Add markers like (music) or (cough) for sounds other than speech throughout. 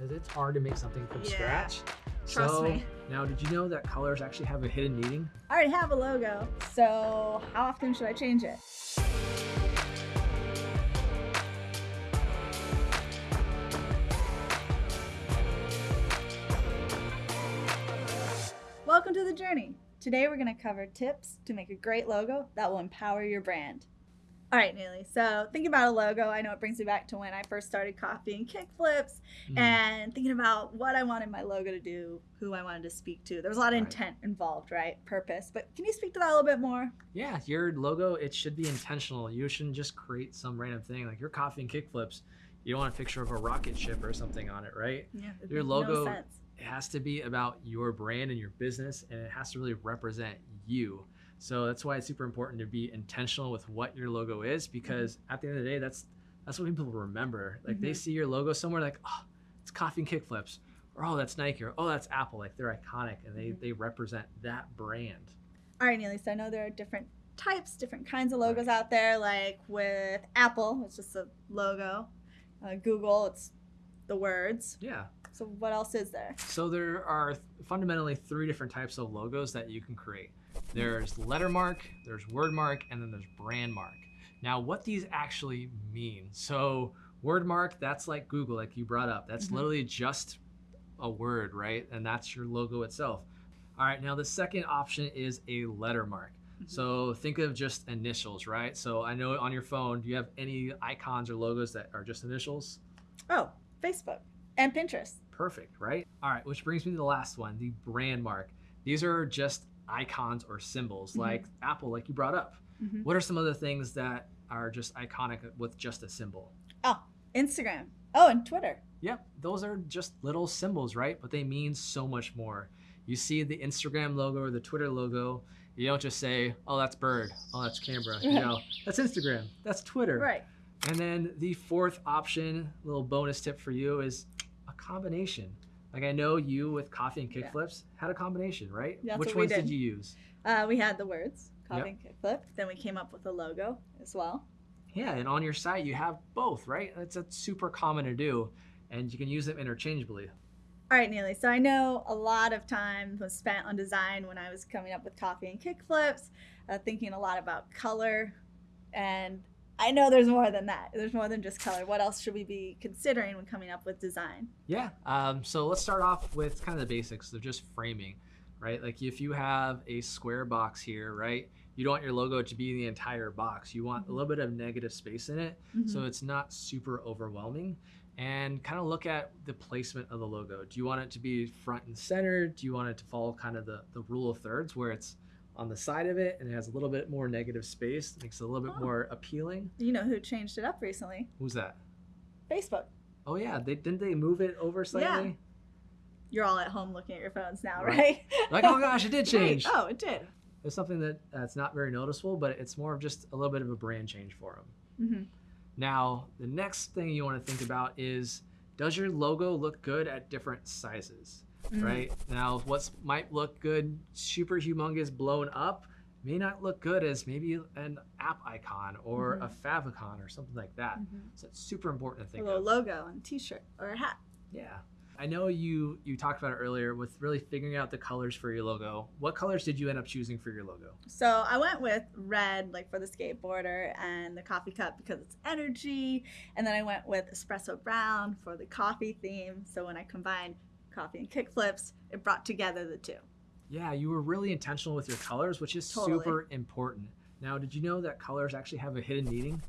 because it's hard to make something from Yeah. scratch. Trust so, me. Now, did you know that colors actually have a hidden meaning? I already have a logo, so how often should I change it? Welcome to the journey. Today we're going to cover tips to make a great logo that will empower your brand. All right, Neely. So thinking about a logo, I know it brings me back to when I first started coffee and kickflips, Mm. and thinking about what I wanted my logo to do, who I wanted to speak to. There was a lot of Right. intent involved, right? Purpose. But can you speak to that a little bit more? Yeah, your logo, it should be intentional. You shouldn't just create some random thing like your coffee and kickflips. You don't want a picture of a rocket ship or something on it, right? Yeah. Your logo- No sense. It has to be about your brand and your business, and it has to really represent you. So that's why it's super important to be intentional with what your logo is, because at the end of the day, that's that's what people remember. Like they Mhm. see your logo somewhere, like, oh, it's coffee and kickflips, or oh, that's Nike, or oh, that's Apple. Like they're iconic, and they Mhm. they represent that brand. All right, Neely. So I know there are different types, different kinds of logos out there. Like with Apple, it's just a logo. Uh, Google, it's the words. Yeah. So what else is there? So there are fundamentally three different types of logos that you can create. There's letter mark, there's word mark, and then there's brand mark. Now, what these actually mean? So word mark, that's like Google, like you brought up. That's Mhm. literally just a word, right? And that's your logo itself. All right, now the second option is a lettermark. So think of just initials, right? So I know on your phone, do you have any icons or logos that are just initials? Oh, Facebook and Pinterest. Perfect, right? All right, which brings me to the last one, the brand mark. These are just icons or symbols, Mhm. like Apple, like you brought up. Mhm. What are some other things that are just iconic with just a symbol? Oh, Instagram. Oh, and Twitter. Yep, those are just little symbols, right? But they mean so much more. You see the Instagram logo or the Twitter logo, you don't just say, oh, that's Bird, oh, that's camera. You know, that's Instagram, that's Twitter. Right. And then the fourth option, little bonus tip for you is combination. Like I know you with coffee and Yeah. kickflips had a combination, right? That's Which ones did did. you use? Uh, we had the words, Yep. coffee and kickflip. Then we came up with a logo as well. Yeah, and on your site you have both, right? That's a super common to do, and you can use them interchangeably. All right, Neely. So I know a lot of time was spent on design when I was coming up with coffee and kickflips, uh, thinking a lot about color. And I know there's more than that. There's more than just color. What else should we be considering when coming up with design? Yeah. Um, so let's start off with kind of the basics of just framing, right? Like if you have a square box here, right? You don't want your logo to be the entire box. You want a Mhm. little bit of negative space in it, so it's not super overwhelming. And kind of look at the placement of the logo. Do you want it to be front and center? Do you want it to follow kind of the, the rule of thirds where it's on the side of it and it has a little bit more negative space, makes it a little bit Oh. more appealing? you know who changed it up recently? Who's that? Facebook. Oh yeah, they didn't they move it over slightly? Yeah. You're all at home looking at your phones now, Right. right? (laughs) Like, oh gosh, it did change. Wait, oh, it did. It's something that that's not very noticeable, but it's more of just a little bit of a brand change for them. hmm Now, the next thing you want to think about is does your logo look good at different sizes, Mm. right? Now, what might look good, super humongous, blown up, may not look good as maybe an app icon or Mhm. a favicon or something like that. Mhm. So it's super important to A think little of. logo on a t-shirt or a hat. Yeah. I know you you talked about it earlier with really figuring out the colors for your logo. What colors did you end up choosing for your logo? So I went with red, like for the skateboarder, and the coffee cup because it's energy. And then I went with espresso brown for the coffee theme. So when I combined coffee and kickflips, it brought together the two. Yeah, you were really intentional with your colors, which is Totally. super important. Now, did you know that colors actually have a hidden meaning?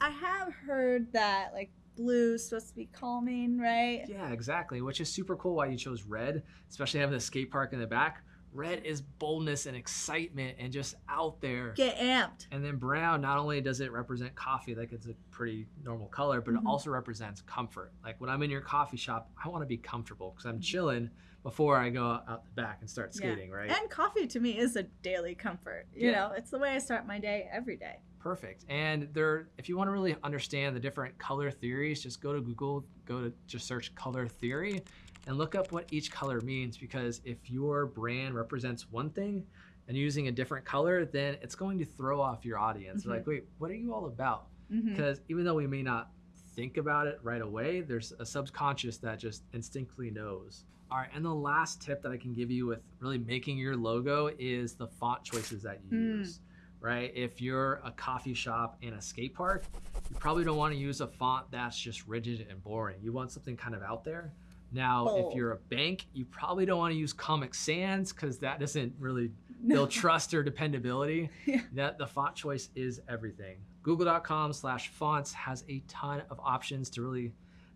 I have heard that like blue is supposed to be calming, right? Yeah, exactly, which is super cool why you chose red, especially having the skate park in the back. Red is boldness and excitement and just out there. Get amped. And then brown, not only does it represent coffee, like it's a pretty normal color, but Mhm. it also represents comfort. Like when I'm in your coffee shop, I want to be comfortable because I'm chilling before I go out the back and start Yeah. skating, right? And coffee to me is a daily comfort. You Yeah. know, it's the way I start my day every day. Perfect. And there, if you want to really understand the different color theories, just go to Google, go to just search color theory and look up what each color means because if your brand represents one thing and using a different color, then it's going to throw off your audience. Mhm. like, wait, what are you all about? Because even though we may not think about it right away. There's a subconscious that just instinctively knows. All right, and the last tip that I can give you with really making your logo is the font choices that you Mm. use. Right? If you're a coffee shop in a skate park, you probably don't want to use a font that's just rigid and boring. You want something kind of out there. Now, Bold. if you're a bank, you probably don't want to use Comic Sans because that doesn't really No. (laughs) build trust or dependability. Yeah. That the font choice is everything. Google.com slash fonts has a ton of options to really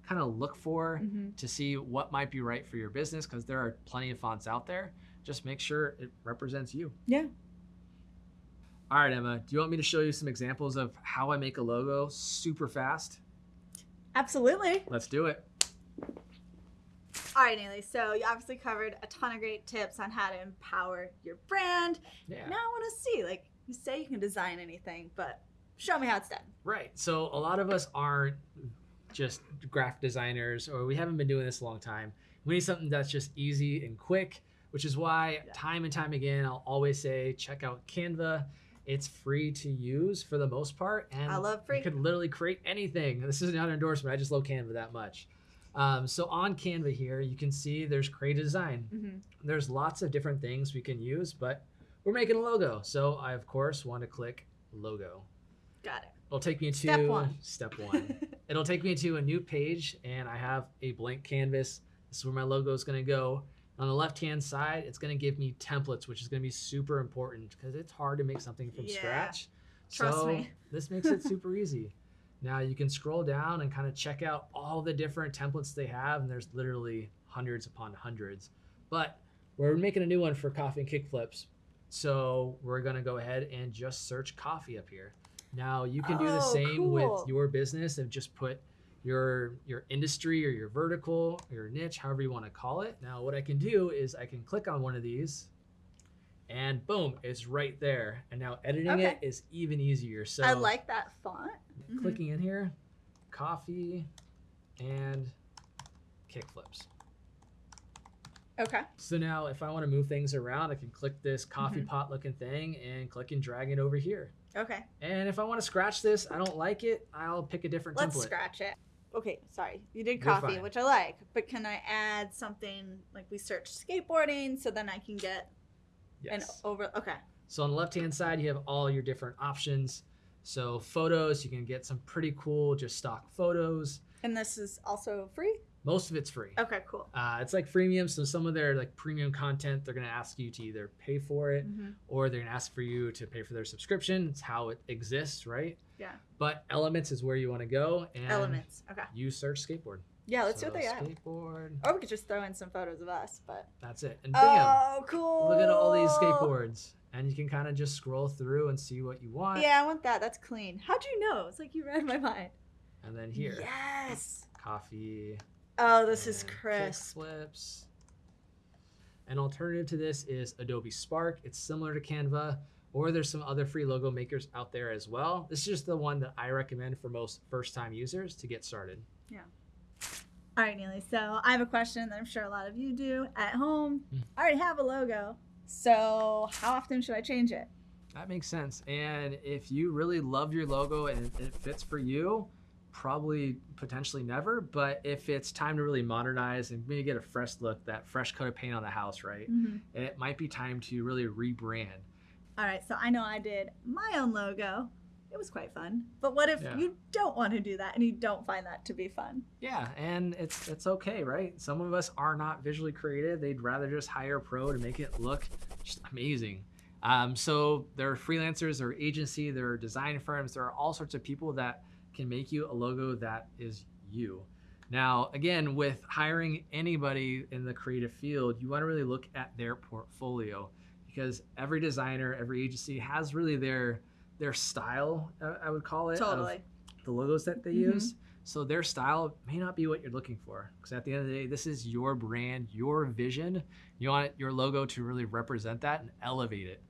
kind of look for Mhm. to see what might be right for your business because there are plenty of fonts out there. Just make sure it represents you. Yeah. All right, Emma, do you want me to show you some examples of how I make a logo super fast? Absolutely. Let's do it. All right, Neely. So you obviously covered a ton of great tips on how to empower your brand. Yeah. Now I want to see, like, you say you can design anything, but show me how it's done. Right. So a lot of us aren't just graphic designers or we haven't been doing this a long time. We need something that's just easy and quick, which is why Yeah. time and time again I'll always say check out Canva. It's free to use for the most part and I love free. you could literally create anything. This is not an endorsement. I just love Canva that much. Um, so on Canva here, you can see there's create a design hmm there's lots of different things we can use, but we're making a logo. So I of course want to click logo. Got it. It'll take me to Step one. Step (laughs) one. It'll take me to a new page and I have a blank canvas. This is where my logo is going to go. On the left hand side, it's going to give me templates, which is going to be super important because it's hard to make something from Yeah. scratch. Trust so me. this makes it super easy. (laughs) Now you can scroll down and kind of check out all the different templates they have, and there's literally hundreds upon hundreds. But we're making a new one for coffee and kickflips. So we're gonna go ahead and just search coffee up here. Now you can do the Oh, same cool. with your business and just put your your industry or your vertical or your niche, however you want to call it. Now what I can do is I can click on one of these and boom, it's right there. And now editing Okay. it is even easier. So I like that font. Mhm. clicking in here, coffee and kickflips. Okay. So now if I want to move things around, I can click this coffee Mhm. pot looking thing and click and drag it over here. Okay. And if I want to scratch this, I don't like it, I'll pick a different Let's template. scratch it. Okay, sorry. You did You're coffee, fine. which I like, but can I add something like we search skateboarding so then I can get Yes. over? Okay. So on the left hand side, you have all your different options. So photos, you can get some pretty cool, just stock photos. And this is also free? Most of it's free. Okay, cool. Uh, it's like freemium, so some of their like premium content, they're gonna ask you to either pay for it Mhm. or they're gonna ask for you to pay for their subscription. It's how it exists, right? Yeah. But Elements is where you want to go, and Elements. Okay. you search skateboard. Yeah, let's see So what they have. Skateboard. Or we could just throw in some photos of us, but. That's it. And bam, Oh, cool. look at all these skateboards, and you can kind of just scroll through and see what you want. Yeah, I want that. That's clean. How'd you know? It's like you read my mind. And then here, Yes. coffee. Oh, this is crisp. Flips. An alternative to this is Adobe Spark. It's similar to Canva, or there's some other free logo makers out there as well. This is just the one that I recommend for most first-time users to get started. All right, Neely. So I have a question that I'm sure a lot of you do at home. Hmm. I already have a logo. So how often should I change it? That makes sense. And if you really love your logo and it- it fits for you, probably potentially never. But if it's time to really modernize and maybe get a fresh look, that fresh coat of paint on the house, right? It might be time to really rebrand. All right. So I know I did my own logo. It was quite fun. But what if Yeah. you don't want to do that and you don't find that to be fun? Yeah, and it's it's okay, right? Some of us are not visually creative. They'd rather just hire a pro to make it look just amazing. Um, so there are freelancers, there are agency, there are design firms, there are all sorts of people that can make you a logo that is you. Now, again, with hiring anybody in the creative field, you want to really look at their portfolio because every designer, every agency has really their their style, I would call it, Totally. the logos that they Mhm. use. So their style may not be what you're looking for. Because at the end of the day, this is your brand, your vision. You want your logo to really represent that and elevate it.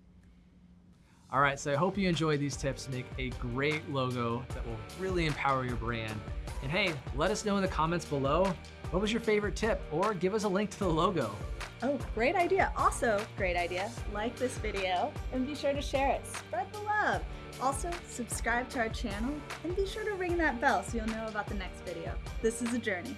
All right, so I hope you enjoyed these tips make a great logo that will really empower your brand. And hey, let us know in the comments below what was your favorite tip or give us a link to the logo. Oh, great idea. Also, great idea. Like this video and be sure to share it. Spread the love. Also, subscribe to our channel and be sure to ring that bell so you'll know about the next video. This is a journey.